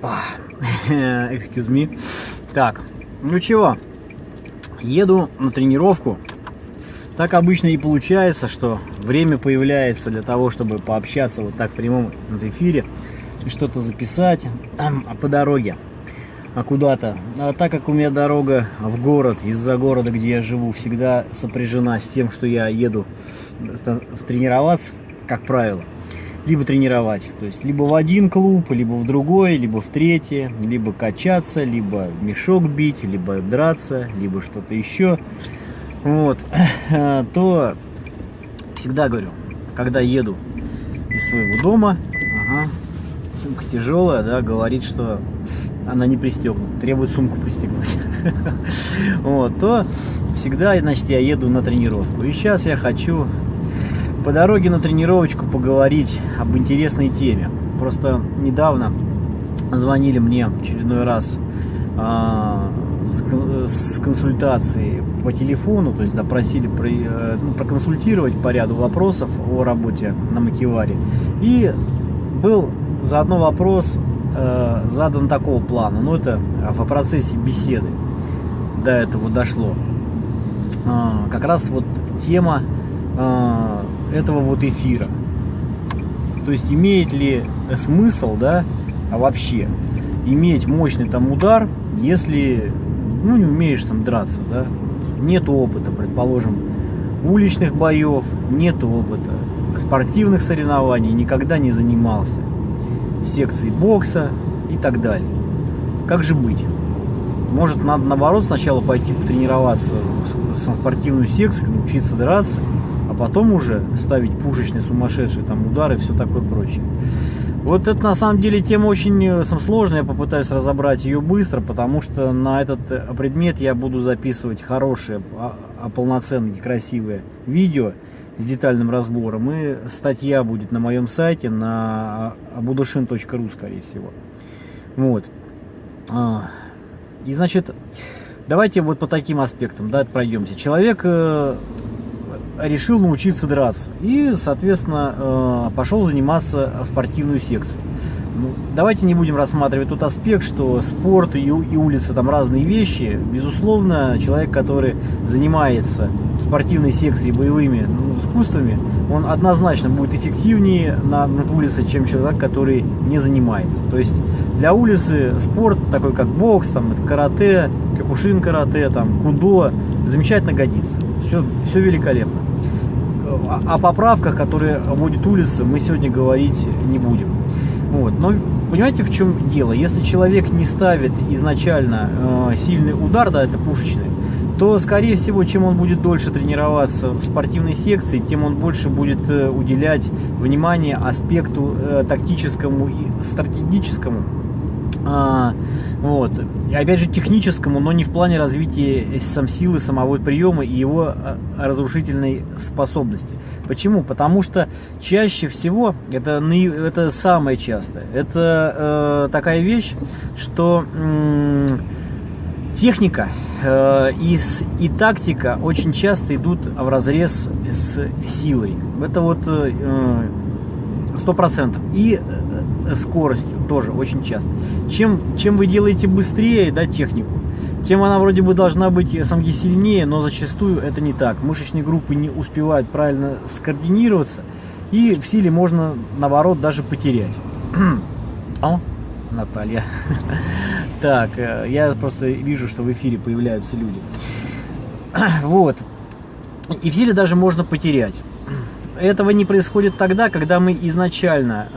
Опа, excuse me. Так, ну чего, еду на тренировку. Так обычно и получается, что время появляется для того, чтобы пообщаться вот так в прямом эфире, что-то записать по дороге а куда-то. А так как у меня дорога в город, из-за города, где я живу, всегда сопряжена с тем, что я еду тренироваться, как правило, либо тренировать, то есть либо в один клуб, либо в другой, либо в третий, либо качаться, либо мешок бить, либо драться, либо что-то еще, вот, то всегда говорю, когда еду из своего дома, ага, сумка тяжелая, да, говорит, что она не пристегнута, требует сумку пристегнуть, вот, то всегда, значит, я еду на тренировку. И сейчас я хочу по дороге на тренировочку поговорить об интересной теме. Просто недавно звонили мне очередной раз а, с консультацией по телефону, то есть допросили про, э, ну, проконсультировать по ряду вопросов о работе на Макеваре. И был заодно вопрос э, задан такого плана, ну это в процессе беседы до этого дошло. Э, как раз вот тема э, этого вот эфира. То есть имеет ли смысл, да, а вообще иметь мощный там удар, если ну, не умеешь там драться, да, нет опыта, предположим, уличных боев, нет опыта, спортивных соревнований, никогда не занимался, в секции бокса и так далее. Как же быть? Может, надо наоборот сначала пойти потренироваться в спортивную секцию, учиться драться, потом уже ставить пушечные сумасшедшие там удары все такое прочее. Вот это на самом деле тема очень э, сложная, я попытаюсь разобрать ее быстро, потому что на этот э, предмет я буду записывать хорошие, а, а полноценные, красивые видео с детальным разбором. И статья будет на моем сайте на abudushin.ru, скорее всего. Вот. А, и значит, давайте вот по таким аспектам, да, пройдемся. Человек э, решил научиться драться и, соответственно, э, пошел заниматься спортивную секцию. Ну, давайте не будем рассматривать тот аспект, что спорт и, и улица там разные вещи. Безусловно, человек, который занимается спортивной секцией, боевыми ну, искусствами, он однозначно будет эффективнее на, на улице, чем человек, который не занимается. То есть для улицы спорт, такой как бокс, там, карате, кокушин карате, там, кудо, замечательно годится. Все, все великолепно. О поправках, которые вводит улица, мы сегодня говорить не будем. Вот. Но понимаете, в чем дело? Если человек не ставит изначально э, сильный удар, да, это пушечный, то, скорее всего, чем он будет дольше тренироваться в спортивной секции, тем он больше будет э, уделять внимание аспекту э, тактическому и стратегическому а, вот. И опять же техническому, но не в плане развития сам силы, самого приема и его а, разрушительной способности. Почему? Потому что чаще всего, это, это самое частое, это э, такая вещь, что э, техника э, и, и тактика очень часто идут в разрез с силой. Это вот э, сто процентов. И э, скоростью тоже очень часто. Чем, чем вы делаете быстрее да, технику, тем она вроде бы должна быть самки сильнее, но зачастую это не так. Мышечные группы не успевают правильно скоординироваться, и в силе можно, наоборот, даже потерять. О, Наталья. Так, э, я просто вижу, что в эфире появляются люди. Вот. И в силе даже можно потерять этого не происходит тогда, когда мы изначально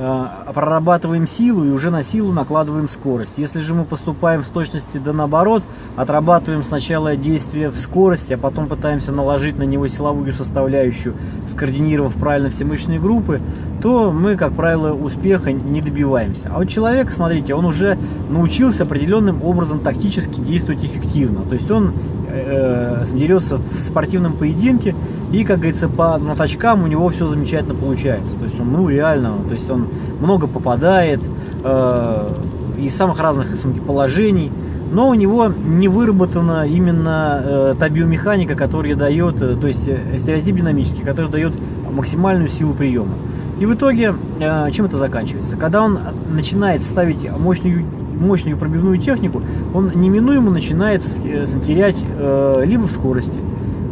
э, прорабатываем силу и уже на силу накладываем скорость. Если же мы поступаем в точности да наоборот, отрабатываем сначала действие в скорости, а потом пытаемся наложить на него силовую составляющую, скоординировав правильно все мышечные группы, то мы, как правило, успеха не добиваемся. А вот человек, смотрите, он уже научился определенным образом тактически действовать эффективно. То есть он э, дерется в спортивном поединке, и, как говорится, по ноточкам у него все замечательно получается. То есть он, ну, реально, то есть он много попадает э, из самых разных положений, но у него не выработана именно э, та биомеханика, которая дает, э, то есть э, стереотип динамический, который дает максимальную силу приема. И в итоге, э, чем это заканчивается? Когда он начинает ставить мощную мощную пробивную технику, он неминуемо начинает э, терять э, либо в скорости,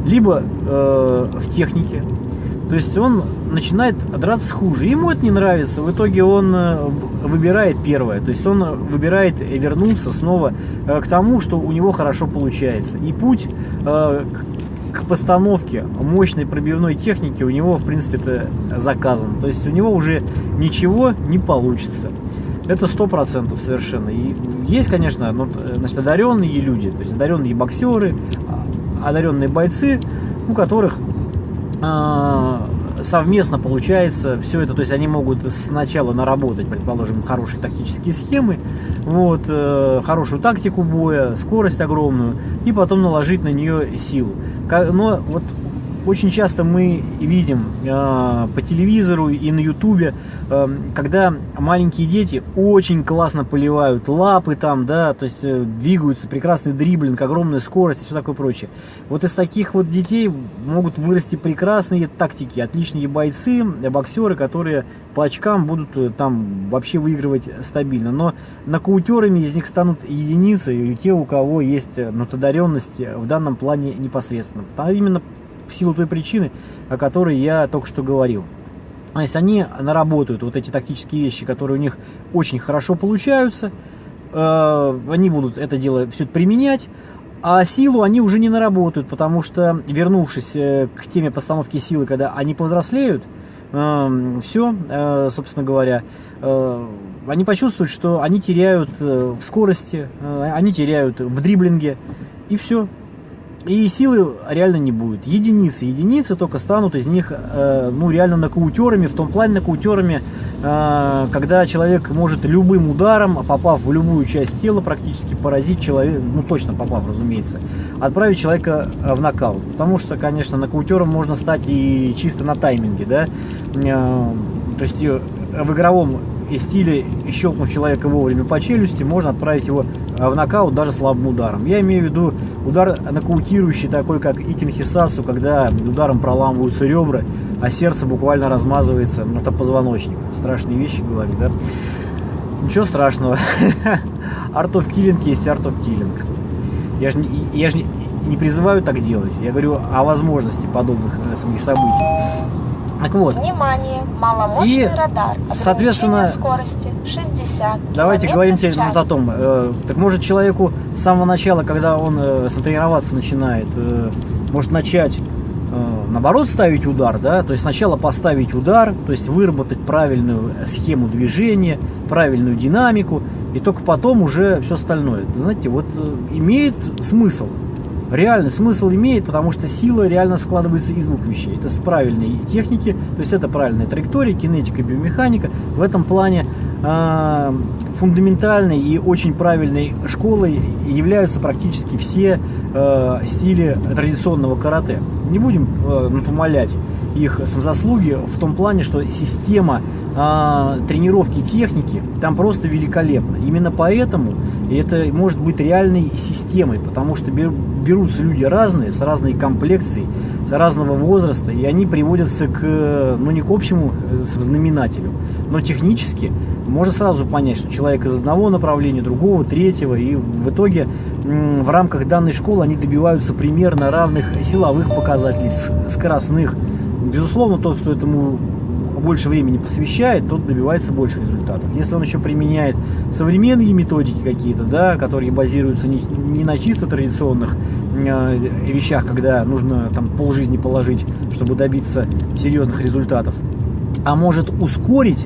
либо э, в технике. То есть он начинает драться хуже. Ему это не нравится. В итоге он выбирает первое. То есть он выбирает вернуться снова к тому, что у него хорошо получается. И путь к постановке мощной пробивной техники у него, в принципе, это заказан. То есть у него уже ничего не получится. Это сто процентов совершенно. И есть, конечно, ну, значит, одаренные люди, то есть одаренные боксеры, а, одаренные бойцы, у которых а, совместно получается все это, то есть они могут сначала наработать, предположим, хорошие тактические схемы, вот, э, хорошую тактику боя, скорость огромную, и потом наложить на нее силу. Но вот очень часто мы видим э, по телевизору и на ютубе, э, когда маленькие дети очень классно поливают лапы там, да, то есть э, двигаются, прекрасный дриблинг, огромная скорость и все такое прочее. Вот из таких вот детей могут вырасти прекрасные тактики, отличные бойцы, боксеры, которые по очкам будут э, там вообще выигрывать стабильно. Но нокаутерами из них станут единицы, и те, у кого есть ну, в данном плане непосредственно. А именно в силу той причины, о которой я только что говорил. То есть они наработают вот эти тактические вещи, которые у них очень хорошо получаются, э, они будут это дело все применять, а силу они уже не наработают, потому что, вернувшись э, к теме постановки силы, когда они повзрослеют, э, все, собственно говоря, они почувствуют, что они теряют в скорости, они теряют в дриблинге, и все. И силы реально не будет. Единицы. Единицы только станут из них, э, ну, реально нокаутерами. В том плане нокаутерами, э, когда человек может любым ударом, попав в любую часть тела, практически поразить человека, ну, точно попав, разумеется, отправить человека э, в нокаут. Потому что, конечно, нокаутером можно стать и чисто на тайминге, да. Э, то есть э, в игровом и стиле щелкнув человека вовремя по челюсти, можно отправить его э, в нокаут даже слабым ударом. Я имею в виду удар нокаутирующий, такой как икинхисацу, когда ударом проламываются ребра, а сердце буквально размазывается, ну это позвоночник. Страшные вещи говорю, да? Ничего страшного. Art of Killing есть Art of Killing. Я же, я же не, не призываю так делать. Я говорю о возможности подобных э, событий. Так вот. Внимание, маломощный и, радар. Соответственно, скорости 60 Давайте говорим теперь вот о том. Э, так может человеку с самого начала, когда он э, тренироваться начинает, э, может начать э, наоборот ставить удар, да, то есть сначала поставить удар, то есть выработать правильную схему движения, правильную динамику, и только потом уже все остальное. Знаете, вот э, имеет смысл реальный смысл имеет, потому что сила реально складывается из двух вещей. Это с правильной техники, то есть это правильная траектория, кинетика, биомеханика. В этом плане э, фундаментальной и очень правильной школой являются практически все э, стили традиционного карате. Не будем э, помолять их заслуги в том плане, что система а, тренировки техники там просто великолепна. Именно поэтому это может быть реальной системой, потому что берутся люди разные, с разной комплекцией, с разного возраста, и они приводятся к, ну не к общему э, знаменателю, но технически можно сразу понять, что человек из одного направления, другого, третьего, и в итоге в рамках данной школы они добиваются примерно равных силовых показателей, скоростных. Безусловно, тот, кто этому больше времени посвящает, тот добивается больше результатов. Если он еще применяет современные методики какие-то, да, которые базируются не, не на чисто традиционных э, вещах, когда нужно там полжизни положить, чтобы добиться серьезных результатов, а может ускорить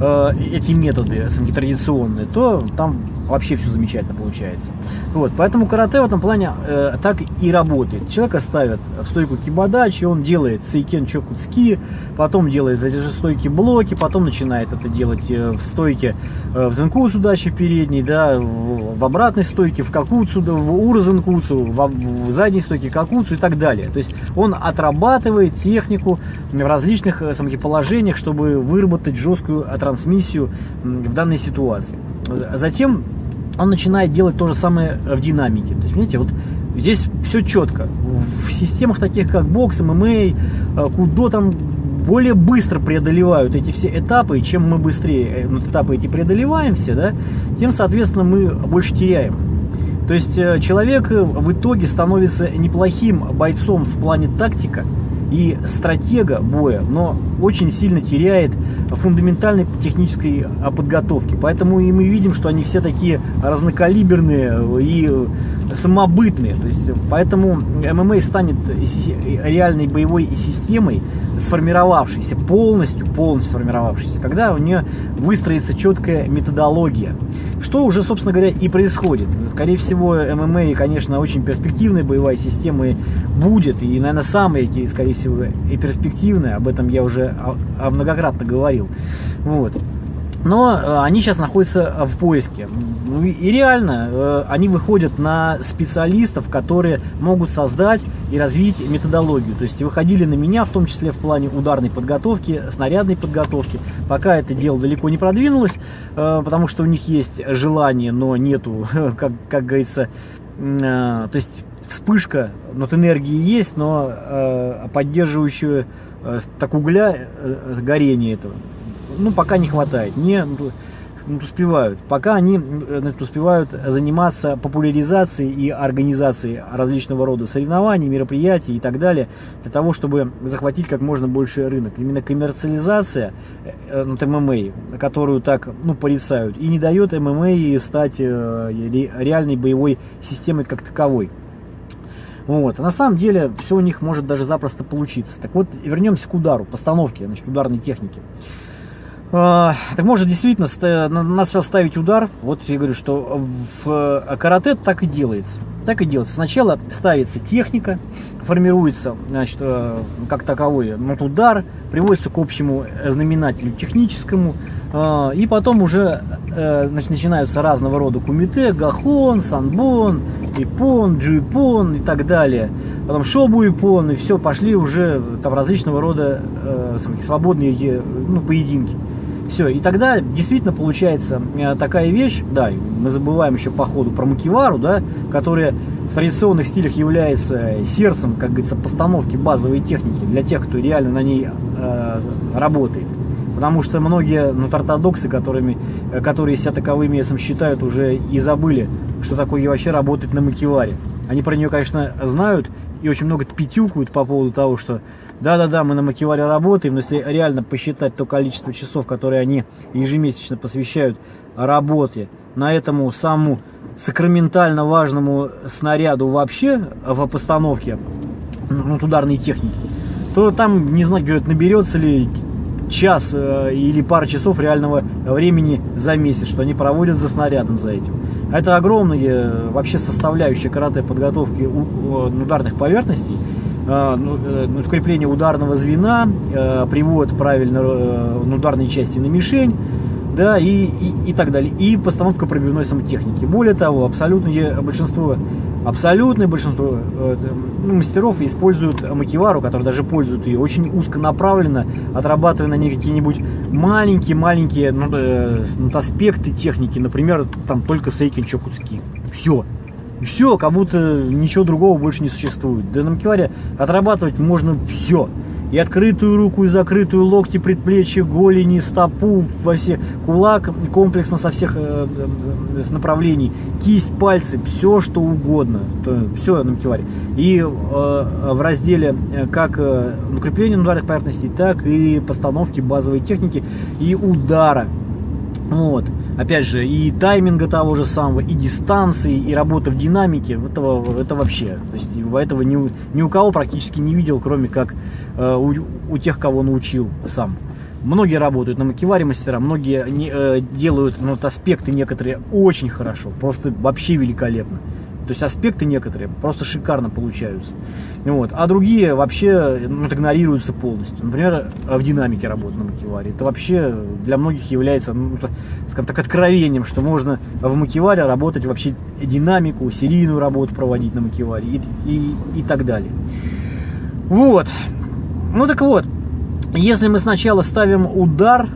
э, эти методы традиционные, то там вообще все замечательно получается. Вот, поэтому карате в этом плане э, так и работает. Человека ставят в стойку кибадачи, он делает сейкен чокуцки, потом делает эти же стойки блоки, потом начинает это делать э, в стойке э, в зенкуцу дачи передней, да, в, в обратной стойке, в какуцу, да, в урзенкуцу, в, в задней стойке какуцу и так далее. То есть он отрабатывает технику в различных э, положениях, чтобы выработать жесткую трансмиссию в данной ситуации. Затем он начинает делать то же самое в динамике. То есть, понимаете, вот здесь все четко. В системах таких, как бокс, ММА, кудо там более быстро преодолевают эти все этапы, и чем мы быстрее э, ну, этапы эти преодолеваем все, да, тем, соответственно, мы больше теряем. То есть э, человек в итоге становится неплохим бойцом в плане тактика, и стратега боя, но очень сильно теряет фундаментальной технической а, подготовки. Поэтому и мы видим, что они все такие разнокалиберные и самобытные. То есть, поэтому ММА станет реальной боевой системой, сформировавшейся, полностью, полностью сформировавшейся, когда у нее выстроится четкая методология. Что уже, собственно говоря, и происходит. Скорее всего, ММА, конечно, очень перспективная боевая система будет, и, наверное, самая, скорее всего, и перспективная, об этом я уже многократно говорил. Вот но э, они сейчас находятся в поиске. Ну и реально, э, они выходят на специалистов, которые могут создать и развить методологию. То есть выходили на меня, в том числе в плане ударной подготовки, снарядной подготовки. Пока это дело далеко не продвинулось, э, потому что у них есть желание, но нету, как, как говорится, то есть вспышка, вот энергии есть, но поддерживающую так угля горение этого ну, пока не хватает, не ну, успевают. Пока они значит, успевают заниматься популяризацией и организацией различного рода соревнований, мероприятий и так далее, для того, чтобы захватить как можно больше рынок. Именно коммерциализация э, ну, ММА, которую так ну, порицают, и не дает ММА стать э, реальной боевой системой как таковой. Вот. А на самом деле все у них может даже запросто получиться. Так вот, вернемся к удару, постановке, значит, ударной техники. А, так может действительно сейчас ставить удар. Вот я говорю, что в э, карате так и делается. Так и делается. Сначала ставится техника, формируется, значит, э, как таковой ну, удар, приводится к общему знаменателю техническому, и потом уже э, значит, начинаются разного рода кумите, гахон, санбон, ипон, джуипон и так далее. Потом шобу ипон, и все, пошли уже там различного рода свободные ну, поединки. Все, и тогда действительно получается э, такая вещь, да, мы забываем еще по ходу про макивару, да, которая в традиционных стилях является сердцем, как говорится, постановки базовой техники для тех, кто реально на ней э, работает. Потому что многие ну, ортодоксы, которыми, э, которые себя таковыми сам считают, уже и забыли, что такое вообще работать на макиваре. Они про нее, конечно, знают и очень много пятюкают по поводу того, что да-да-да, мы на Макиваре работаем, но если реально посчитать то количество часов, которые они ежемесячно посвящают работе на этому самому сакраментально важному снаряду вообще в постановке ну, ударной техники, то там, не знаю, говорят, наберется ли час э, или пара часов реального времени за месяц, что они проводят за снарядом за этим. Это огромная э, вообще составляющая карате подготовки ударных поверхностей. Э, ну, э, ну, укрепление ударного звена, э, привод правильно ударной части на мишень, да, и, и, и так далее. И постановка пробивной самотехники. Более того, абсолютное большинство, абсолютное большинство ну, мастеров используют макивару, которые даже пользуют ее, очень узконаправленно, отрабатывая на ней какие-нибудь маленькие-маленькие ну, э, ну, аспекты техники, например, там только сейкин чокуцки. Все. Все, как будто ничего другого больше не существует. Да на макеваре отрабатывать можно все. И открытую руку, и закрытую локти, предплечья, голени, стопу, во все, кулак, комплексно со всех э, э, с направлений, кисть, пальцы, все что угодно. То, все на макеваре. И э, в разделе э, как э, укрепление ударных поверхностей, так и постановки базовой техники и удара. Вот опять же, и тайминга того же самого, и дистанции, и работа в динамике, этого, это вообще, то есть этого ни, ни у кого практически не видел, кроме как э, у, у тех, кого научил сам. Многие работают на макеваре мастера, многие не, э, делают ну, вот аспекты некоторые очень хорошо, просто вообще великолепно. То есть аспекты некоторые просто шикарно получаются. Вот. А другие вообще ну, игнорируются полностью. Например, в динамике работы на макеваре. Это вообще для многих является, ну, скажем так, откровением, что можно в макеваре работать вообще динамику, серийную работу проводить на макеваре и, и, и так далее. Вот. Ну так вот, если мы сначала ставим удар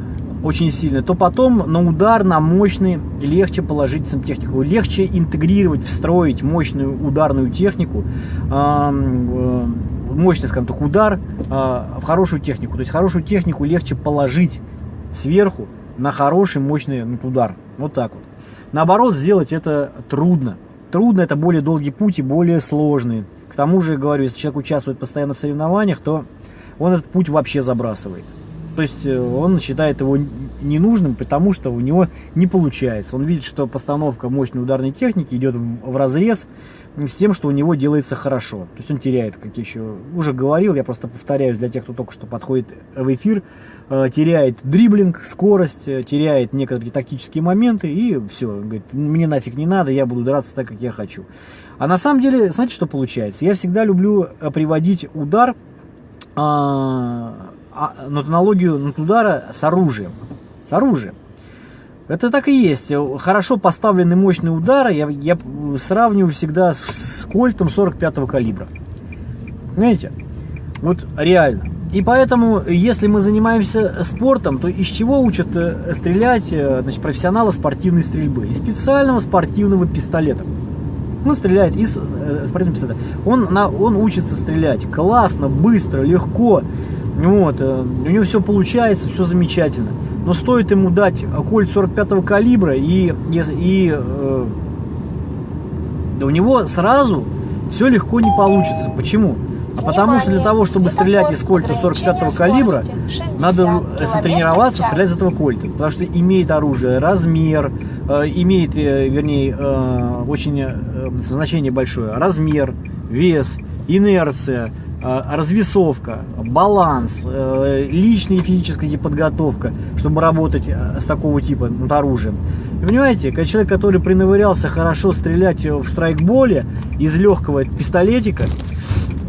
очень сильно, то потом на удар, на мощный легче положить сантехнику, легче интегрировать, встроить мощную ударную технику, э, мощный, скажем так, удар в хорошую технику. То есть хорошую технику легче положить сверху на хороший мощный удар. Вот так вот. Наоборот, сделать это трудно. Трудно, это более долгий путь и более сложный. К тому же, говорю, если человек участвует постоянно в соревнованиях, то он этот путь вообще забрасывает. То есть э, он считает его ненужным, потому что у него не получается. Он видит, что постановка мощной ударной техники идет в разрез с тем, что у него делается хорошо. То есть он теряет, как я еще уже говорил, я просто повторяюсь для тех, кто только что подходит в эфир, э, теряет дриблинг, скорость, э, теряет некоторые тактические моменты и все, говорит, мне нафиг не надо, я буду драться так, как я хочу. А на самом деле, смотрите, что получается. Я всегда люблю приводить удар а, а, аналогию удара с оружием. С оружием. Это так и есть. Хорошо поставленный мощный удар я, я сравниваю всегда с, кольтом 45-го калибра. Знаете? Вот реально. И поэтому, если мы занимаемся спортом, то из чего учат э, стрелять э, значит, профессионала спортивной стрельбы? Из специального спортивного пистолета. Он стреляет из э, спортивного пистолета. Он, на, он учится стрелять классно, быстро, легко. Вот, э, у него все получается, все замечательно. Но стоит ему дать кольт 45 калибра, и, и, и э, у него сразу все легко не получится. Почему? А потому что для того, чтобы стрелять из кольта 45 калибра, надо тренироваться стрелять из этого кольта. Потому что имеет оружие размер, э, имеет, э, вернее, э, очень э, значение большое, размер, вес, инерция, Э, развесовка, баланс, э, личная и физическая подготовка, чтобы работать э, с такого типа ну, оружием. И понимаете, когда человек, который принавырялся хорошо стрелять в страйкболе из легкого пистолетика,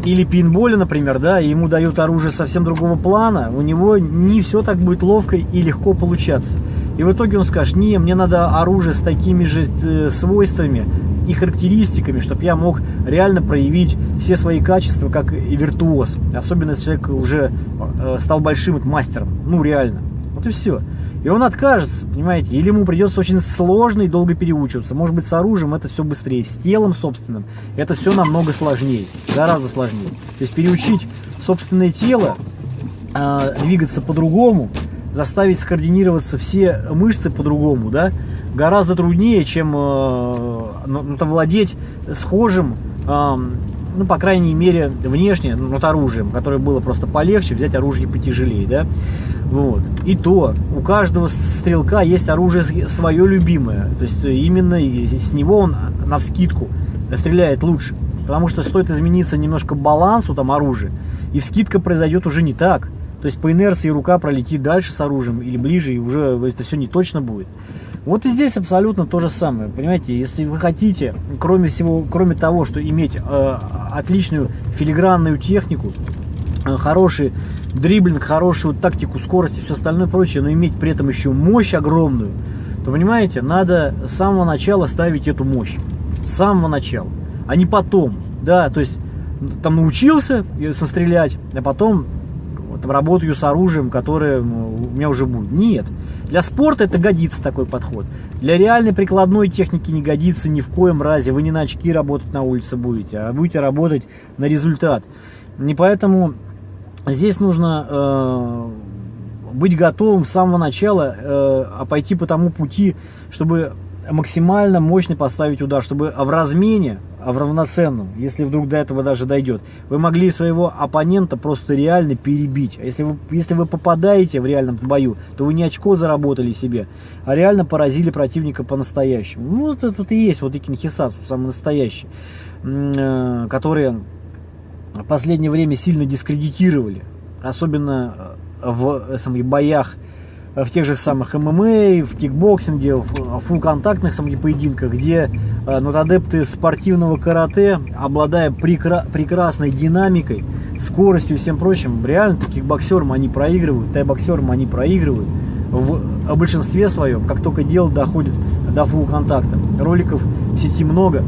или пинболе, например, да, ему дают оружие совсем другого плана, у него не все так будет ловко и легко получаться. И в итоге он скажет, не, мне надо оружие с такими же свойствами, и характеристиками, чтобы я мог реально проявить все свои качества как и виртуоз. Особенно если человек уже э, стал большим мастером. Ну, реально. Вот и все. И он откажется, понимаете? Или ему придется очень сложно и долго переучиваться. Может быть, с оружием это все быстрее. С телом собственным это все намного сложнее. Гораздо сложнее. То есть переучить собственное тело э, двигаться по-другому, заставить скоординироваться все мышцы по-другому, да, гораздо труднее, чем э, ну, ну владеть схожим, э, ну, по крайней мере, внешне, ну, вот оружием, которое было просто полегче, взять оружие потяжелее, да, вот. И то, у каждого стрелка есть оружие свое любимое, то есть именно с него он на вскидку стреляет лучше, потому что стоит измениться немножко балансу там оружия, и вскидка произойдет уже не так, то есть по инерции рука пролетит дальше с оружием или ближе, и уже это все не точно будет. Вот и здесь абсолютно то же самое. Понимаете, если вы хотите, кроме всего, кроме того, что иметь э, отличную филигранную технику, э, хороший дриблинг, хорошую тактику, скорость и все остальное прочее, но иметь при этом еще мощь огромную, то, понимаете, надо с самого начала ставить эту мощь. С самого начала, а не потом. Да, то есть там научился сострелять, а потом работаю с оружием, которое у меня уже будет. Нет. Для спорта это годится такой подход. Для реальной прикладной техники не годится ни в коем разе. Вы не на очки работать на улице будете, а будете работать на результат. Не поэтому здесь нужно э, быть готовым с самого начала, э, а пойти по тому пути, чтобы максимально мощный поставить удар, чтобы в размене, в равноценном, если вдруг до этого даже дойдет, вы могли своего оппонента просто реально перебить. А если вы, если вы попадаете в реальном бою, то вы не очко заработали себе, а реально поразили противника по-настоящему. Ну, это тут и есть вот и Кинхисацу, самый настоящий, э, которые в последнее время сильно дискредитировали, особенно в э, самых боях в тех же самых ММА, в кикбоксинге, в фулл-контактных самых поединках, где э, ну, адепты спортивного карате, обладая прекра прекрасной динамикой, скоростью и всем прочим, реально кикбоксерам они проигрывают, тайбоксерам они проигрывают в большинстве своем, как только дело доходит до фулл-контакта. Роликов в сети много.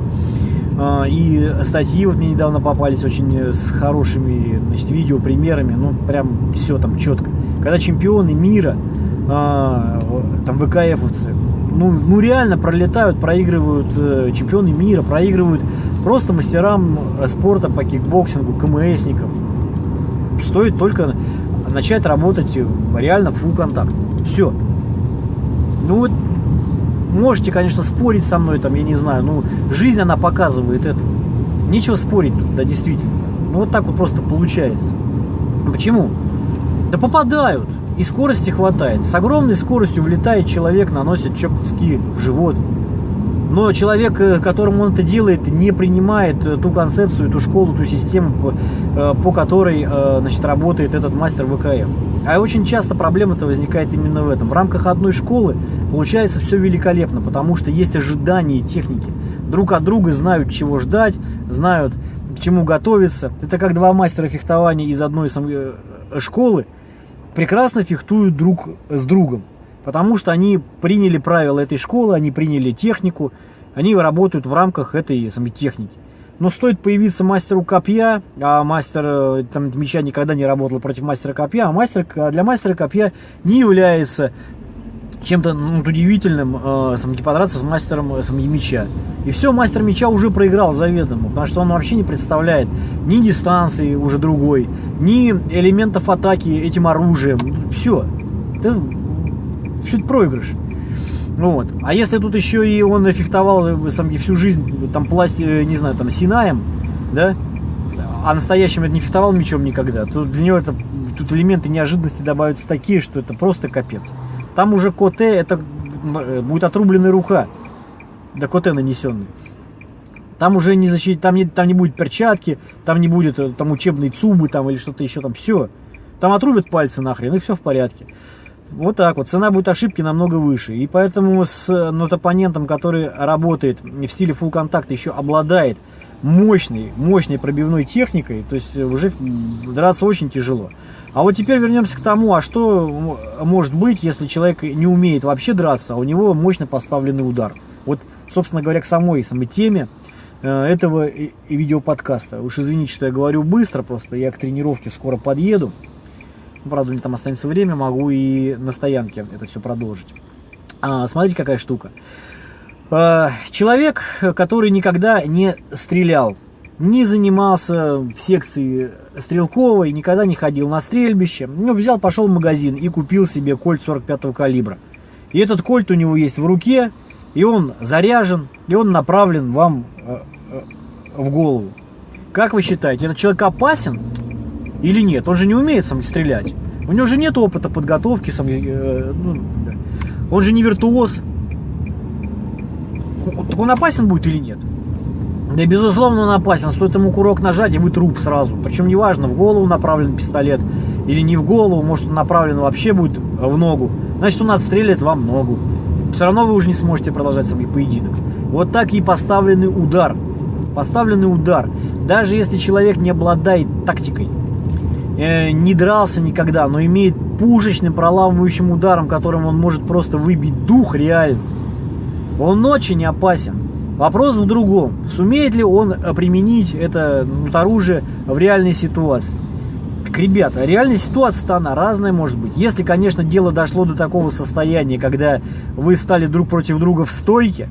А, и статьи вот мне недавно попались очень э, с хорошими значит, видео примерами, ну прям все там четко. Когда чемпионы мира а, там WKF овцы, ну, ну реально пролетают, проигрывают э, чемпионы мира, проигрывают просто мастерам э, спорта по кикбоксингу, КМСникам. стоит только начать работать реально в full контакт. Все. Ну вот, можете, конечно, спорить со мной, там, я не знаю, ну, жизнь, она показывает это. Нечего спорить да, действительно. Ну, вот так вот просто получается. Почему? Да попадают. И скорости хватает. С огромной скоростью влетает человек, наносит чоптски в живот. Но человек, э, которому он это делает, не принимает э, ту концепцию, ту школу, ту систему, по, э, по которой значит, работает этот мастер ВКФ. А очень часто проблема-то возникает именно в этом. В рамках одной школы получается все великолепно, потому что есть ожидания техники. Друг от друга знают, чего ждать, знают, к чему готовиться. Это как два мастера фехтования из одной школы прекрасно фехтуют друг с другом. Потому что они приняли правила этой школы, они приняли технику, они работают в рамках этой самой техники. Но стоит появиться мастеру копья, а мастер э, там, меча никогда не работал против мастера копья, а мастер, для мастера копья не является чем-то ну, удивительным э, сам, подраться с мастером э, сам, меча. И все, мастер меча уже проиграл заведомо, потому что он вообще не представляет ни дистанции уже другой, ни элементов атаки этим оружием. Все. Это все это проигрыш. Вот. А если тут еще и он фехтовал э, сам, всю жизнь, там, пласти, э, не знаю, там, синаем, да, а настоящим это не фехтовал мечом никогда, то для него это, тут элементы неожиданности добавятся такие, что это просто капец. Там уже коте, это э, будет отрубленная рука, до коте нанесенный. Там уже не защитить, там не, там не будет перчатки, там не будет там учебной цубы там или что-то еще там, все. Там отрубят пальцы нахрен, и все в порядке. Вот так вот. Цена будет ошибки намного выше. И поэтому с нот оппонентом, который работает в стиле full контакт, еще обладает мощной, мощной пробивной техникой, то есть уже драться очень тяжело. А вот теперь вернемся к тому, а что может быть, если человек не умеет вообще драться, а у него мощно поставленный удар. Вот, собственно говоря, к самой, самой теме э, этого видеоподкаста. Уж извините, что я говорю быстро, просто я к тренировке скоро подъеду. Ну, правда, меня там останется время, могу и на стоянке это все продолжить. А, смотрите, какая штука. А, человек, который никогда не стрелял, не занимался в секции стрелковой, никогда не ходил на стрельбище, ну, взял, пошел в магазин и купил себе кольт 45 калибра. И этот кольт у него есть в руке, и он заряжен, и он направлен вам э, э, в голову. Как вы считаете, этот человек опасен? Или нет? Он же не умеет сам стрелять. У него же нет опыта подготовки. Сам, э, ну, он же не виртуоз. Так он опасен будет или нет? Да, безусловно, он опасен. Стоит ему курок нажать, и вы труп сразу. Причем неважно, в голову направлен пистолет или не в голову. Может, он направлен вообще будет в ногу. Значит, он отстрелит вам ногу. Все равно вы уже не сможете продолжать свой поединок. Вот так и поставленный удар. Поставленный удар. Даже если человек не обладает тактикой, Э, не дрался никогда, но имеет пушечным проламывающим ударом, которым он может просто выбить дух реально. Он очень опасен. Вопрос в другом. Сумеет ли он э, применить это вот, оружие в реальной ситуации? Так, ребята, реальная ситуация-то она разная может быть. Если, конечно, дело дошло до такого состояния, когда вы стали друг против друга в стойке,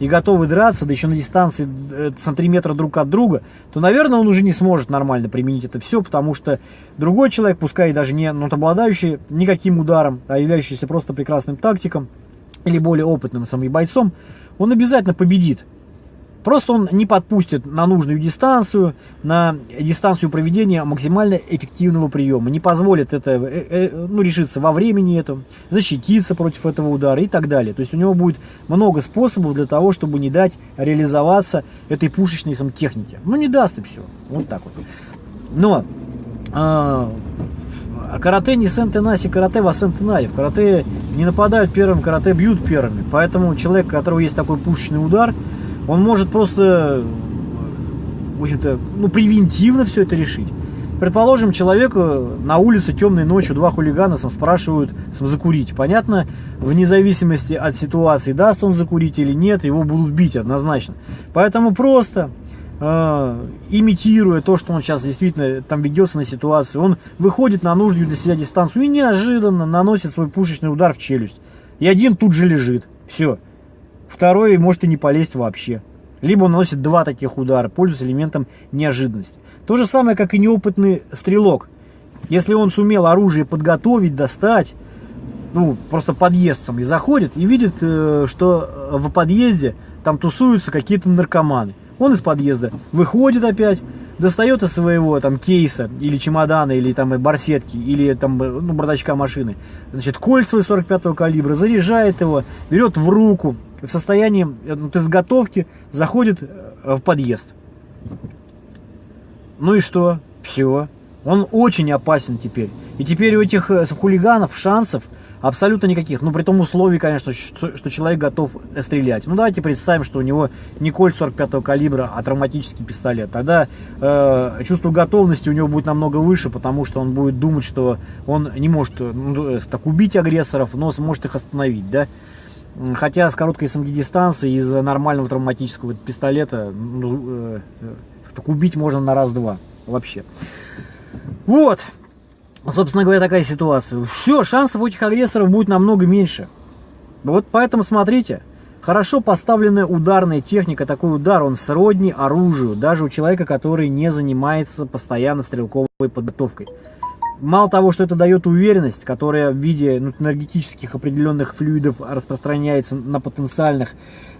и готовы драться, да еще на дистанции э, сантиметра друг от друга, то, наверное, он уже не сможет нормально применить это все, потому что другой человек, пускай даже не ну, обладающий никаким ударом, а являющийся просто прекрасным тактиком или более опытным самим бойцом, он обязательно победит. Просто он не подпустит на нужную дистанцию, на дистанцию проведения максимально эффективного приема. Не позволит это э, э, ну, решиться во времени это, защититься против этого удара и так далее. То есть у него будет много способов для того, чтобы не дать реализоваться этой пушечной сам технике. Ну не даст и все. Вот так вот. Но а, карате не сентенаси, карате во сентенаре. В карате не нападают первым, карате бьют первыми. Поэтому человек, у которого есть такой пушечный удар, он может просто, в общем-то, ну, превентивно все это решить. Предположим, человеку на улице темной ночью два хулигана сам спрашивают сам, закурить. Понятно, вне зависимости от ситуации, даст он закурить или нет, его будут бить однозначно. Поэтому просто э, имитируя то, что он сейчас действительно там ведется на ситуацию, он выходит на нужную для себя дистанцию и неожиданно наносит свой пушечный удар в челюсть. И один тут же лежит. Все второй может и не полезть вообще. Либо он наносит два таких удара, пользуясь элементом неожиданности. То же самое, как и неопытный стрелок. Если он сумел оружие подготовить, достать, ну, просто подъездцем и заходит, и видит, э, что в подъезде там тусуются какие-то наркоманы. Он из подъезда выходит опять, достает из своего там кейса или чемодана, или там барсетки, или там ну, бардачка машины, значит, кольт свой 45-го калибра, заряжает его, берет в руку, в состоянии ну, изготовки, заходит в подъезд. Ну и что? Все. Он очень опасен теперь. И теперь у этих э, хулиганов шансов абсолютно никаких. Ну, при том условии, конечно, что, человек готов стрелять. Ну, давайте представим, что у него не кольт 45-го калибра, а травматический пистолет. Тогда э, чувство готовности у него будет намного выше, потому что он будет думать, что он не может ну, э, так убить агрессоров, но сможет их остановить, да. Хотя с короткой СМГ дистанции из нормального травматического пистолета ну, э, э, так убить можно на раз-два вообще. Вот. Собственно говоря, такая ситуация. Все, шансов у этих агрессоров будет намного меньше. Вот поэтому смотрите. Хорошо поставленная ударная техника, такой удар, он сродни оружию, даже у человека, который не занимается постоянно стрелковой подготовкой. Мало того, что это дает уверенность, которая в виде ну, энергетических определенных флюидов распространяется на потенциальных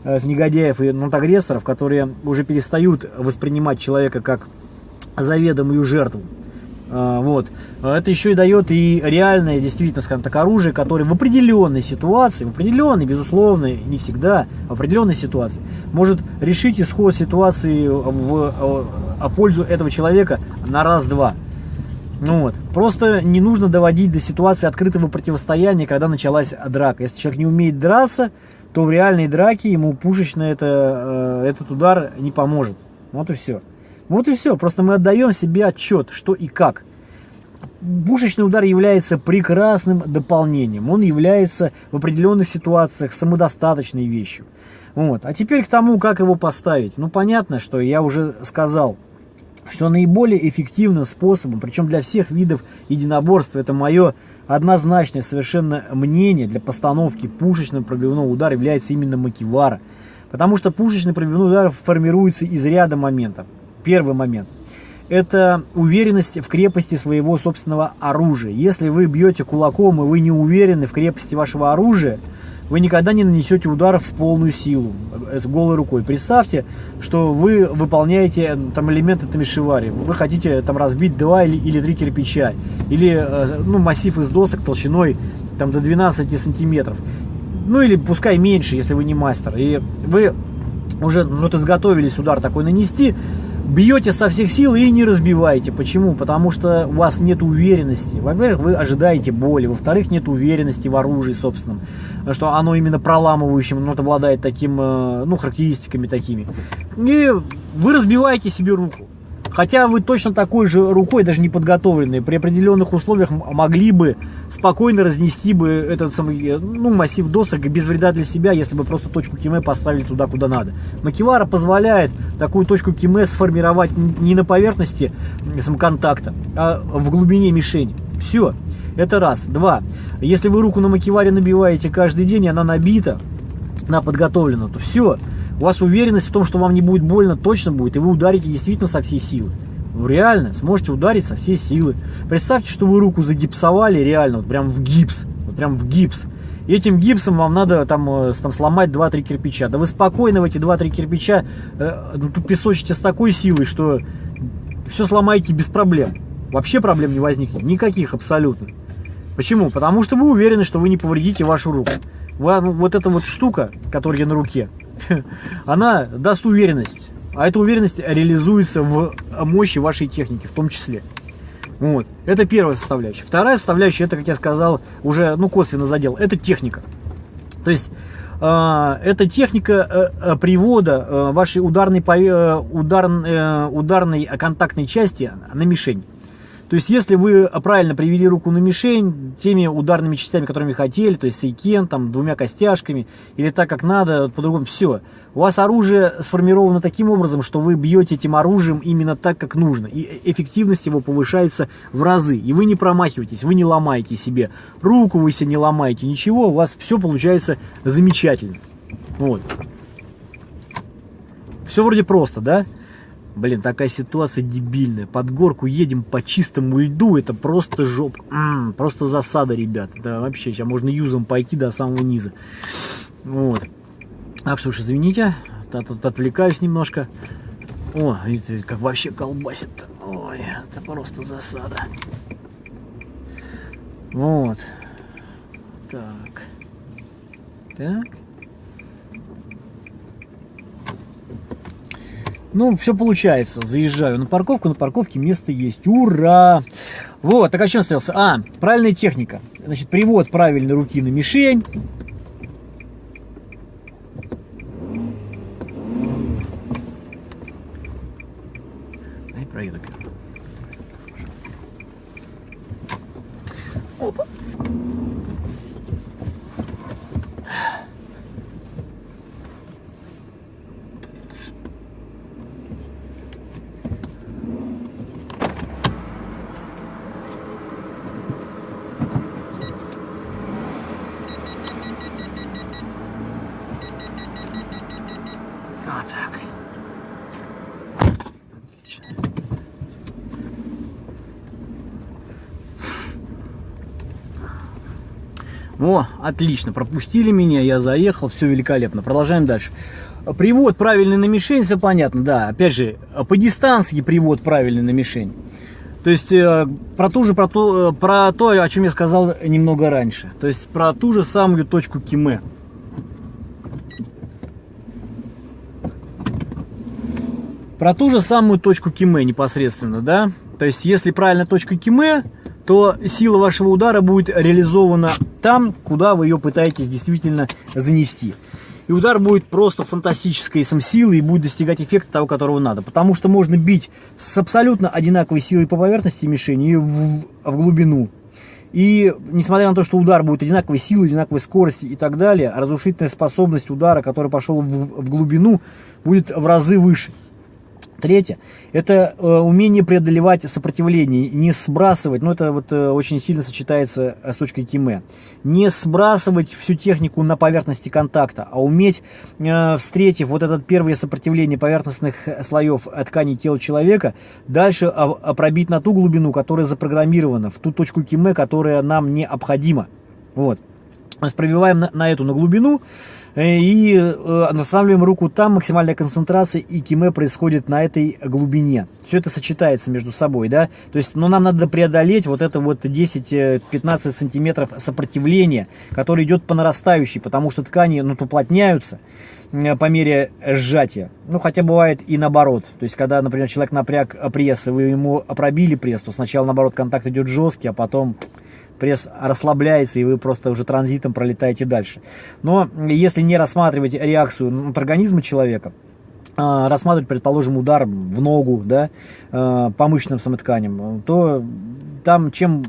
э, негодяев и ну, агрессоров, которые уже перестают воспринимать человека как заведомую жертву. Э, вот. Это еще и дает и реальное, действительно, скажем так, оружие, которое в определенной ситуации, в определенной, безусловно, не всегда, в определенной ситуации, может решить исход ситуации в, в, в пользу этого человека на раз-два. Ну вот. Просто не нужно доводить до ситуации открытого противостояния, когда началась драка. Если человек не умеет драться, то в реальной драке ему пушечно это, э, этот удар не поможет. Вот и все. Вот и все. Просто мы отдаем себе отчет, что и как. Пушечный удар является прекрасным дополнением. Он является в определенных ситуациях самодостаточной вещью. Вот. А теперь к тому, как его поставить. Ну, понятно, что я уже сказал – что наиболее эффективным способом, причем для всех видов единоборства, это мое однозначное совершенно мнение для постановки пушечного пробивного удара является именно макивара. Потому что пушечный пробивной удар формируется из ряда моментов. Первый момент – это уверенность в крепости своего собственного оружия. Если вы бьете кулаком и вы не уверены в крепости вашего оружия – вы никогда не нанесете удар в полную силу э, с голой рукой. Представьте, что вы выполняете э, там элементы тамишивари. Вы хотите там разбить два или, или три кирпича. Или э, ну, массив из досок толщиной там, до 12 сантиметров. Ну или пускай меньше, если вы не мастер. И вы уже ну, вот изготовились удар такой нанести, бьете со всех сил и не разбиваете. Почему? Потому что у вас нет уверенности. Во-первых, вы ожидаете боли. Во-вторых, нет уверенности в оружии собственном. Что оно именно проламывающим, ну, обладает таким, э, ну, характеристиками такими. И вы разбиваете себе руку. Хотя вы точно такой же рукой, даже не подготовленной, при определенных условиях могли бы спокойно разнести бы этот самый, ну, массив досок без вреда для себя, если бы просто точку киме поставили туда, куда надо. Макивара позволяет такую точку киме сформировать не на поверхности контакта, а в глубине мишени. Все. Это раз. Два. Если вы руку на макиваре набиваете каждый день, и она набита, она подготовлена, то все у вас уверенность в том, что вам не будет больно, точно будет, и вы ударите действительно со всей силы. Вы реально сможете ударить со всей силы. Представьте, что вы руку загипсовали реально, вот прям в гипс, вот прям в гипс. И этим гипсом вам надо там, э, там сломать 2-3 кирпича. Да вы спокойно в эти 2-3 кирпича э, ну, тут песочите с такой силой, что все сломаете без проблем. Вообще проблем не возникнет. Никаких абсолютно. Почему? Потому что вы уверены, что вы не повредите вашу руку. Вот эта вот штука, которая на руке, она даст уверенность. А эта уверенность реализуется в мощи вашей техники в том числе. Вот. Это первая составляющая. Вторая составляющая, это, как я сказал, уже ну, косвенно задел, это техника. То есть э, это техника э привода э, вашей ударной, э, удар, э, ударной контактной части на мишень. То есть, если вы правильно привели руку на мишень, теми ударными частями, которыми хотели, то есть сейкен, там, двумя костяшками, или так, как надо, по-другому, все. У вас оружие сформировано таким образом, что вы бьете этим оружием именно так, как нужно. И эффективность его повышается в разы. И вы не промахиваетесь, вы не ломаете себе руку, вы себе не ломаете, ничего, у вас все получается замечательно. Вот. Все вроде просто, да? Блин, такая ситуация дебильная. Под горку едем по чистому льду, это просто жоп. М -м, просто засада, ребят. Да, вообще, сейчас можно юзом пойти до самого низа. Вот. Так что уж извините, тут отвлекаюсь немножко. О, видите, как вообще колбасит. Ой, это просто засада. Вот. Так. Так. Ну, все получается. Заезжаю на парковку, на парковке место есть. Ура! Вот, так о чем остался? А, правильная техника. Значит, привод правильной руки на мишень. Дай проеду. Опа. Вот так. Отлично. О, отлично, пропустили меня, я заехал, все великолепно. Продолжаем дальше. Привод правильный на мишень, все понятно, да. Опять же, по дистанции привод правильный на мишень. То есть э, про ту же, про то, э, про то, о чем я сказал немного раньше. То есть про ту же самую точку Киме. Про ту же самую точку Киме непосредственно, да. То есть если правильно точка Киме, то сила вашего удара будет реализована там, куда вы ее пытаетесь действительно занести. И удар будет просто фантастической силы и будет достигать эффекта того, которого надо. Потому что можно бить с абсолютно одинаковой силой по поверхности мишени и в, в глубину. И несмотря на то, что удар будет одинаковой силы, одинаковой скорости и так далее, разрушительная способность удара, который пошел в, в глубину, будет в разы выше. Третье, это э, умение преодолевать сопротивление, не сбрасывать, ну это вот э, очень сильно сочетается э, с точкой Киме, не сбрасывать всю технику на поверхности контакта, а уметь, встретив вот это первое сопротивление поверхностных слоев ткани тела человека, дальше а, пробить на ту глубину, которая запрограммирована, в ту точку Киме, которая нам необходима. Вот. Есть пробиваем на, на эту на глубину, и э, восстанавливаем руку там, максимальная концентрация и киме происходит на этой глубине. Все это сочетается между собой, да, то есть, ну, нам надо преодолеть вот это вот 10-15 э, сантиметров сопротивления, которое идет по нарастающей, потому что ткани, ну, уплотняются по мере сжатия. Ну, хотя бывает и наоборот. То есть, когда, например, человек напряг пресс, и вы ему пробили пресс, то сначала, наоборот, контакт идет жесткий, а потом пресс расслабляется, и вы просто уже транзитом пролетаете дальше. Но если не рассматривать реакцию от организма человека, а, рассматривать, предположим, удар в ногу, да, а, по мышечным самотканям, то там чем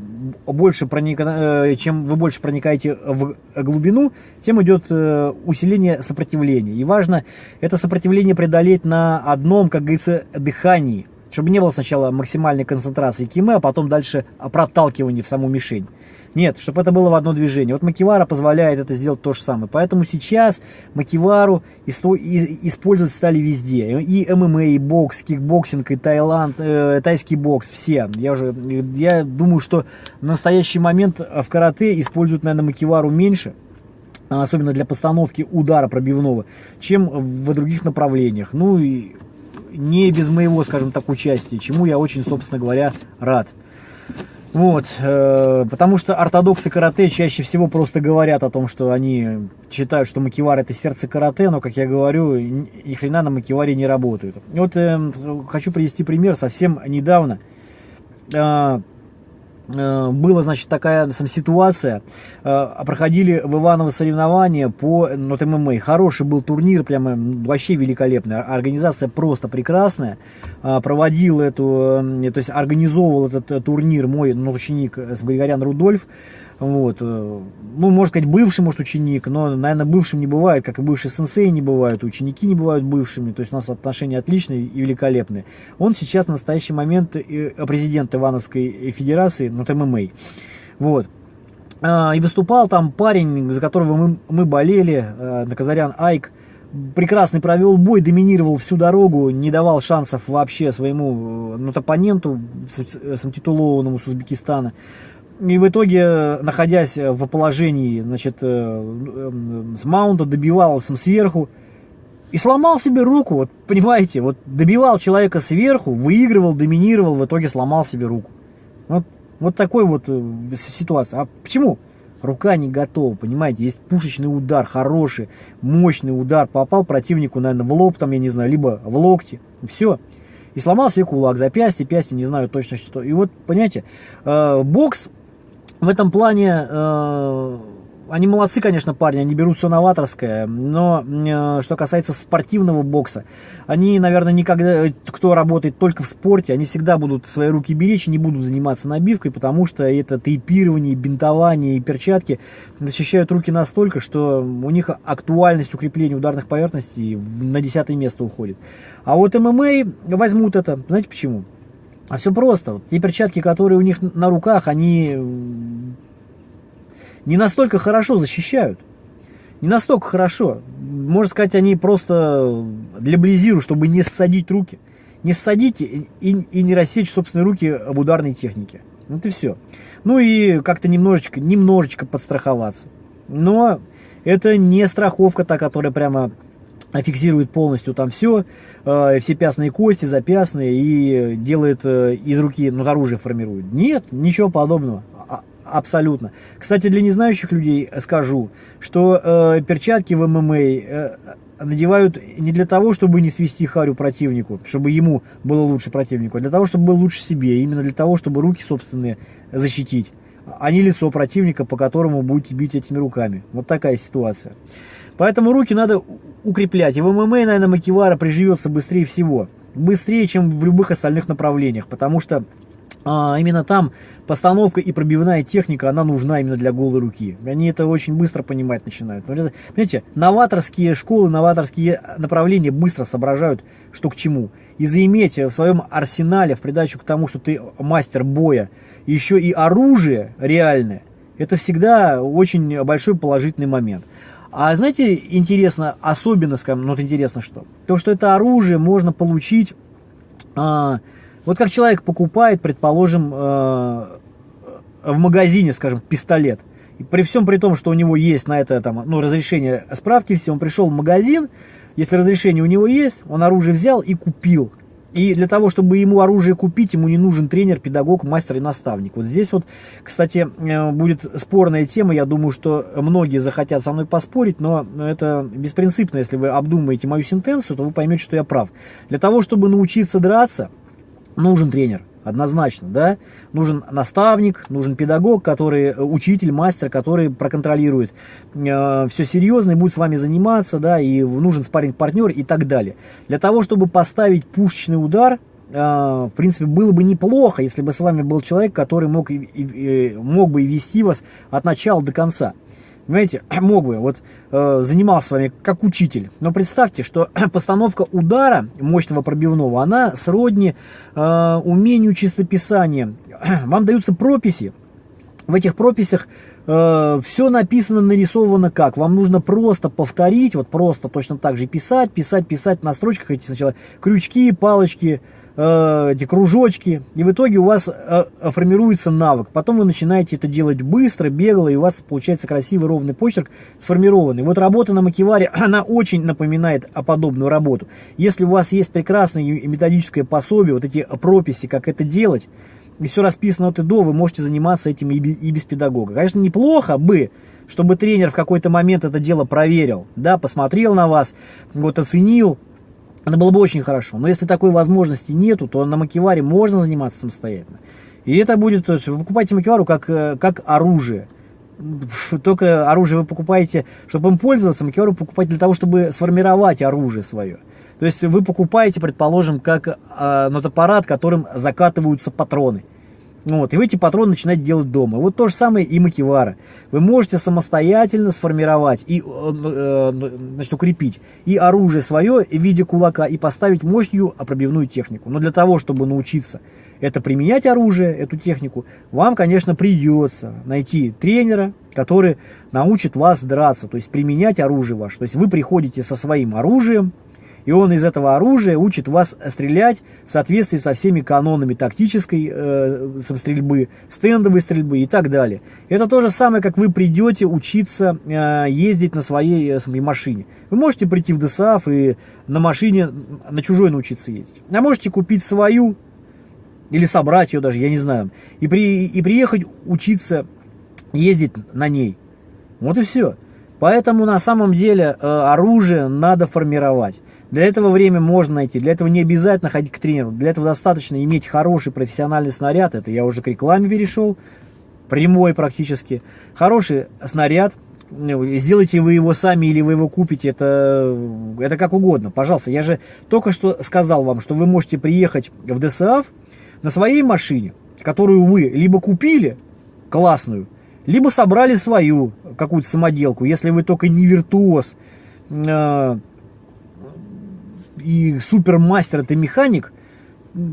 больше проник... Э, чем вы больше проникаете в глубину, тем идет э, усиление сопротивления. И важно это сопротивление преодолеть на одном, как говорится, дыхании, чтобы не было сначала максимальной концентрации киме, а потом дальше проталкивания в саму мишень. Нет, чтобы это было в одно движение. Вот Макивара позволяет это сделать то же самое. Поэтому сейчас Макивару использовать стали везде. И ММА, и бокс, кикбоксинг, и Таиланд, э, тайский бокс, все. Я, уже, я думаю, что в настоящий момент в карате используют, наверное, Макивару меньше особенно для постановки удара пробивного, чем в других направлениях. Ну и не без моего, скажем так, участия, чему я очень, собственно говоря, рад. Вот, э, потому что ортодоксы карате чаще всего просто говорят о том, что они считают, что макивар это сердце карате, но, как я говорю, ни хрена на макиваре не работают. Вот э, хочу привести пример совсем недавно. Э, была, значит, такая сам ситуация. Э, проходили в Иваново соревнования по ну, ММА. Хороший был турнир, прямо вообще великолепный. Организация просто прекрасная. Э, проводил эту, то есть организовывал этот турнир мой ну, ученик Григорян Рудольф. Вот. Э, ну, можно сказать, бывший, может, ученик, но, наверное, бывшим не бывает, как и бывший сенсей не бывают, ученики не бывают бывшими, то есть у нас отношения отличные и великолепные. Он сейчас на настоящий момент президент Ивановской Федерации, ну, ММА. Вот. А, и выступал там парень, за которого мы, мы болели, э, Наказарян Айк, прекрасный провел бой, доминировал всю дорогу, не давал шансов вообще своему э, ну, оппоненту, самтитулованному с Узбекистана. И в итоге, находясь в положении, значит, с маунта, добивал сам сверху, и сломал себе руку, вот понимаете, вот добивал человека сверху, выигрывал, доминировал, в итоге сломал себе руку. Вот, вот такой вот э, ситуация. А почему? Рука не готова, понимаете, есть пушечный удар, хороший, мощный удар, попал противнику, наверное, в лоб, там, я не знаю, либо в локти, все. И сломал себе кулак, запястье, пястье, не знаю точно что. И вот, понимаете, э, бокс в этом плане э, они молодцы, конечно, парни, они берут все новаторское, но э, что касается спортивного бокса, они, наверное, никогда, кто работает только в спорте, они всегда будут свои руки беречь и не будут заниматься набивкой, потому что это тейпирование, бинтование и перчатки защищают руки настолько, что у них актуальность укрепления ударных поверхностей на десятое место уходит. А вот ММА возьмут это, знаете почему? А все просто. Те перчатки, которые у них на руках, они не настолько хорошо защищают. Не настолько хорошо. Можно сказать, они просто для близиру, чтобы не ссадить руки. Не ссадить и, и, и не рассечь собственные руки в ударной технике. Вот и все. Ну и как-то немножечко, немножечко подстраховаться. Но это не страховка та, которая прямо фиксирует полностью там все, э, все пясные кости, запясные и делает э, из руки, ну, оружие формирует. Нет, ничего подобного. А, Абсолютно. Кстати, для незнающих людей скажу, что э, перчатки в ММА э, надевают не для того, чтобы не свести харю противнику, чтобы ему было лучше противнику, а для того, чтобы было лучше себе, именно для того, чтобы руки собственные защитить, а не лицо противника, по которому будете бить этими руками. Вот такая ситуация. Поэтому руки надо укреплять. И в ММА, наверное, Макивара приживется быстрее всего. Быстрее, чем в любых остальных направлениях, потому что а, именно там постановка и пробивная техника, она нужна именно для голой руки. Они это очень быстро понимать начинают. Понимаете, новаторские школы, новаторские направления быстро соображают, что к чему. И заиметь в своем арсенале, в придачу к тому, что ты мастер боя, еще и оружие реальное, это всегда очень большой положительный момент. А знаете, интересно, особенно, скажем, ну вот интересно что? То, что это оружие можно получить... А, вот как человек покупает, предположим, э, в магазине, скажем, пистолет. И при всем при том, что у него есть на это там, ну, разрешение справки все, он пришел в магазин, если разрешение у него есть, он оружие взял и купил. И для того, чтобы ему оружие купить, ему не нужен тренер, педагог, мастер и наставник. Вот здесь вот, кстати, э, будет спорная тема. Я думаю, что многие захотят со мной поспорить, но это беспринципно. Если вы обдумаете мою сентенцию, то вы поймете, что я прав. Для того, чтобы научиться драться, нужен тренер, однозначно, да, нужен наставник, нужен педагог, который, э, учитель, мастер, который проконтролирует э, все серьезно и будет с вами заниматься, да, и нужен спарринг-партнер и так далее. Для того, чтобы поставить пушечный удар, э, в принципе, было бы неплохо, если бы с вами был человек, который мог, мог бы и вести вас от начала до конца. Понимаете, мог бы, вот э, занимался с вами как учитель. Но представьте, что постановка удара мощного пробивного, она сродни э, умению чистописания. Вам даются прописи. В этих прописях э, все написано, нарисовано как. Вам нужно просто повторить, вот просто точно так же писать, писать, писать на строчках эти сначала крючки, палочки, Э, эти кружочки, и в итоге у вас э, формируется навык. Потом вы начинаете это делать быстро, бегло, и у вас получается красивый ровный почерк сформированный. Вот работа на макеваре, она очень напоминает о подобную работу. Если у вас есть прекрасное методическое пособие, вот эти прописи, как это делать, и все расписано от и до, вы можете заниматься этим и без педагога. Конечно, неплохо бы, чтобы тренер в какой-то момент это дело проверил, да, посмотрел на вас, вот оценил, это было бы очень хорошо. Но если такой возможности нету, то на макеваре можно заниматься самостоятельно. И это будет, вы покупаете макевару как, э, как оружие. Только оружие вы покупаете, чтобы им пользоваться, макевару покупаете для того, чтобы сформировать оружие свое. То есть вы покупаете, предположим, как э, нотаппарат, которым закатываются патроны. Вот, и вы эти патроны начинаете делать дома. Вот то же самое и макивара. Вы можете самостоятельно сформировать и э, э, значит, укрепить и оружие свое в виде кулака, и поставить мощную пробивную технику. Но для того, чтобы научиться это применять оружие, эту технику, вам, конечно, придется найти тренера, который научит вас драться, то есть применять оружие ваше. То есть вы приходите со своим оружием, и он из этого оружия учит вас стрелять в соответствии со всеми канонами тактической э, стрельбы, стендовой стрельбы и так далее. Это то же самое, как вы придете учиться э, ездить на своей, э, своей машине. Вы можете прийти в ДСАФ и на машине, на чужой научиться ездить. А можете купить свою, или собрать ее даже, я не знаю, и, при, и приехать учиться ездить на ней. Вот и все. Поэтому на самом деле э, оружие надо формировать. Для этого время можно найти, для этого не обязательно ходить к тренеру, для этого достаточно иметь хороший профессиональный снаряд, это я уже к рекламе перешел, прямой практически. Хороший снаряд, ну, сделайте вы его сами или вы его купите, это, это как угодно, пожалуйста. Я же только что сказал вам, что вы можете приехать в ДСАФ на своей машине, которую вы либо купили, классную, либо собрали свою какую-то самоделку, если вы только не виртуоз, э, и супермастер это механик,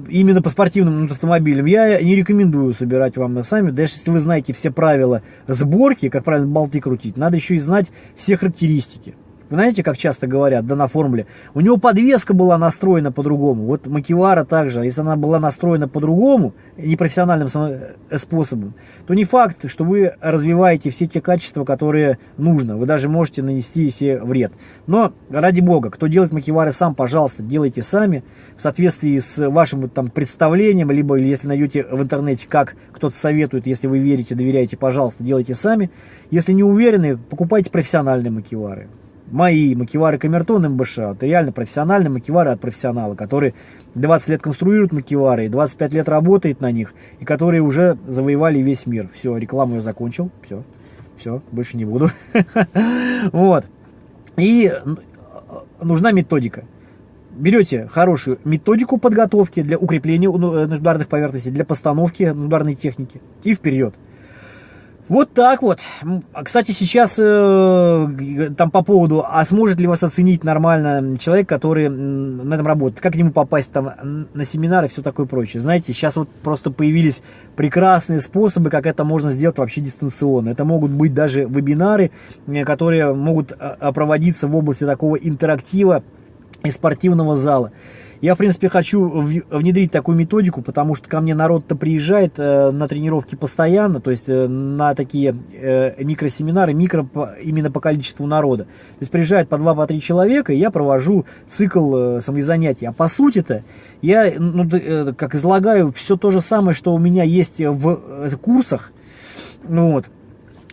именно по спортивным автомобилям, я не рекомендую собирать вам сами. Даже если вы знаете все правила сборки, как правильно болты крутить, надо еще и знать все характеристики. Вы знаете, как часто говорят, да, на формуле, у него подвеска была настроена по-другому. Вот Макивара также, а если она была настроена по-другому, непрофессиональным э, способом, то не факт, что вы развиваете все те качества, которые нужно. Вы даже можете нанести себе вред. Но, ради бога, кто делает Макивары сам, пожалуйста, делайте сами, в соответствии с вашим там представлением, либо если найдете в интернете, как кто-то советует, если вы верите, доверяете, пожалуйста, делайте сами. Если не уверены, покупайте профессиональные макивары мои макивары Камертон МБШ, это реально профессиональные макивары от профессионала, который 20 лет конструирует макивары, и 25 лет работает на них, и которые уже завоевали весь мир. Все, рекламу я закончил, все, все, больше не буду. Вот. И нужна методика. Берете хорошую методику подготовки для укрепления ударных поверхностей, для постановки ударной техники и вперед. Вот так вот. А, кстати, сейчас э, там по поводу, а сможет ли вас оценить нормально человек, который на этом работает, как к нему попасть там на семинары и все такое прочее. Знаете, сейчас вот просто появились прекрасные способы, как это можно сделать вообще дистанционно. Это могут быть даже вебинары, которые могут а, проводиться в области такого интерактива и спортивного зала. Я, в принципе, хочу внедрить такую методику, потому что ко мне народ-то приезжает э, на тренировки постоянно, то есть э, на такие э, микросеминары, микро именно по количеству народа. То есть приезжает по 2-3 по человека, и я провожу цикл самозанятий. А по сути-то я, ну, как излагаю, все то же самое, что у меня есть в курсах, ну, вот,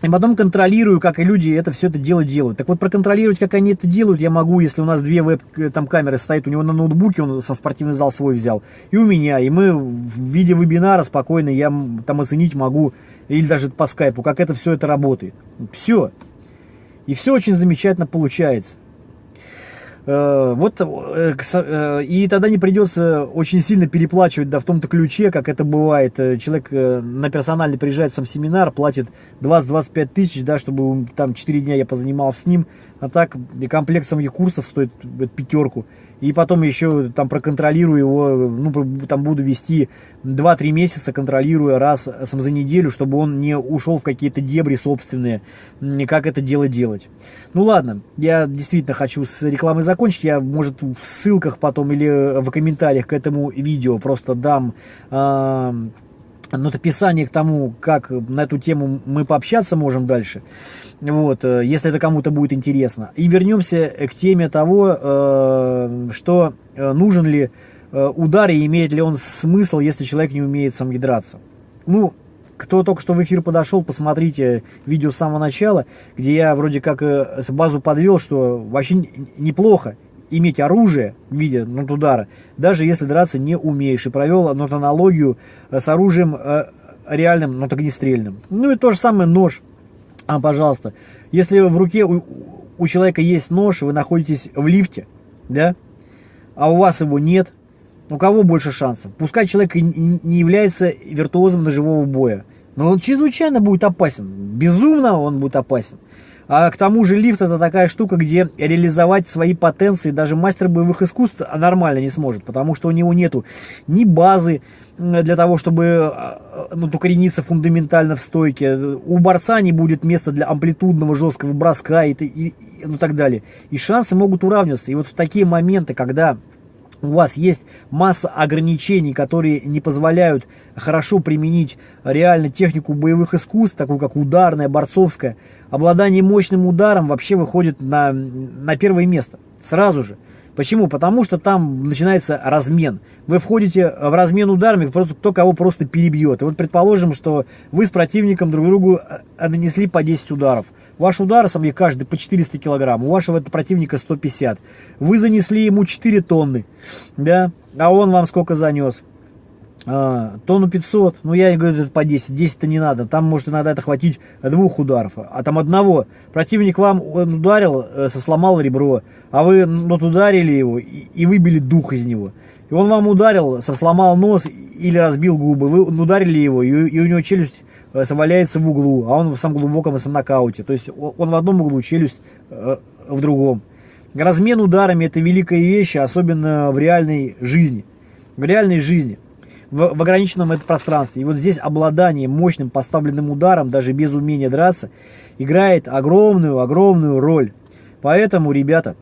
и потом контролирую, как и люди это все это дело делают. Так вот, проконтролировать, как они это делают, я могу, если у нас две веб-камеры э, стоят у него на ноутбуке, он со спортивный зал свой взял, и у меня, и мы в виде вебинара спокойно, я там оценить могу, или даже по скайпу, как это все это работает. Все. И все очень замечательно получается. Э, вот, э, э, и тогда не придется очень сильно переплачивать, да, в том-то ключе, как это бывает. Человек на персональный приезжает сам семинар, платит 20-25 тысяч, да, чтобы там 4 дня я позанимался с ним, а так комплект самих курсов стоит пятерку. И потом еще там проконтролирую его, ну, там буду вести 2-3 месяца, контролируя раз сам за неделю, чтобы он не ушел в какие-то дебри собственные, как это дело делать. Ну ладно, я действительно хочу с рекламой закончить, я, может, в ссылках потом или в комментариях к этому видео просто дам... Э нотописание к тому, как на эту тему мы пообщаться можем дальше, вот, э, если это кому-то будет интересно. И вернемся к теме того, э, что э, нужен ли удар и имеет ли он смысл, если человек не умеет сам драться. Ну, кто только что в эфир подошел, посмотрите видео с самого начала, где я вроде как базу подвел, что вообще неплохо иметь оружие в виде удара, даже если драться не умеешь. И провел аналогию э, с оружием э, реальным, но так не. Ну и то же самое нож. А, пожалуйста, если в руке у, у человека есть нож, вы находитесь в лифте, да, а у вас его нет, У кого больше шансов? Пускай человек не является виртуозом ножевого боя, но он чрезвычайно будет опасен. Безумно он будет опасен. А к тому же лифт это такая штука, где реализовать свои потенции даже мастер боевых искусств нормально не сможет, потому что у него нету ни базы для того, чтобы а, ну, укорениться фундаментально в стойке. У борца не будет места для амплитудного жесткого броска и, и, и ну, так далее. И шансы могут уравниваться. И вот в такие моменты, когда у вас есть масса ограничений, которые не позволяют хорошо применить реально технику боевых искусств, такую как ударная, борцовская, обладание мощным ударом вообще выходит на, на первое место сразу же. Почему? Потому что там начинается размен. Вы входите в размен ударами, просто кто кого просто перебьет. И вот предположим, что вы с противником друг другу э, нанесли по 10 ударов. Ваш удар, сам каждый по 400 килограмм, у вашего противника 150. Вы занесли ему 4 тонны, да, а он вам сколько занес? А, тонну 500, ну я говорю, это по 10, 10-то не надо, там может иногда это хватить двух ударов, а там одного. Противник вам он ударил, э, сломал ребро, а вы вот ударили его и, и выбили дух из него. И он вам ударил, сломал нос или разбил губы, вы ударили его, и, и у него челюсть валяется в углу, а он в самом глубоком нокауте. То есть он в одном углу, челюсть э, в другом. Размен ударами это великая вещь, особенно в реальной жизни. В реальной жизни. В, в ограниченном это пространстве. И вот здесь обладание мощным поставленным ударом, даже без умения драться, играет огромную-огромную роль. Поэтому, ребята,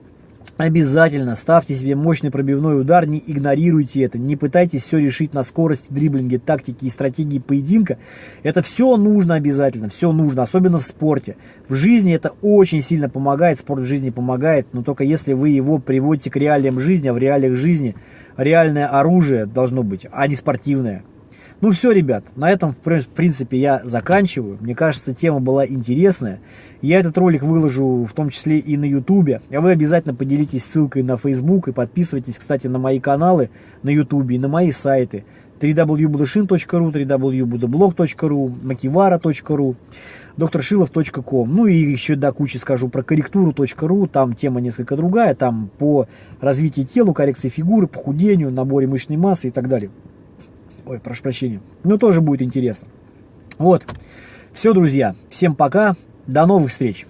Обязательно ставьте себе мощный пробивной удар, не игнорируйте это, не пытайтесь все решить на скорости, дриблинге, тактике и стратегии поединка. Это все нужно обязательно, все нужно, особенно в спорте. В жизни это очень сильно помогает, спорт в жизни помогает, но только если вы его приводите к реалиям жизни, а в реалиях жизни реальное оружие должно быть, а не спортивное. Ну все, ребят, на этом, в принципе, я заканчиваю. Мне кажется, тема была интересная. Я этот ролик выложу в том числе и на ютубе. А вы обязательно поделитесь ссылкой на facebook и подписывайтесь, кстати, на мои каналы на ютубе и на мои сайты www.budashin.ru, www.budablog.ru, makivara.ru, докторшилов.ком. Ну и еще до кучи скажу про корректуру.ру, там тема несколько другая, там по развитию тела, коррекции фигуры, похудению, наборе мышечной массы и так далее. Ой, прошу прощения. Ну, тоже будет интересно. Вот. Все, друзья. Всем пока. До новых встреч.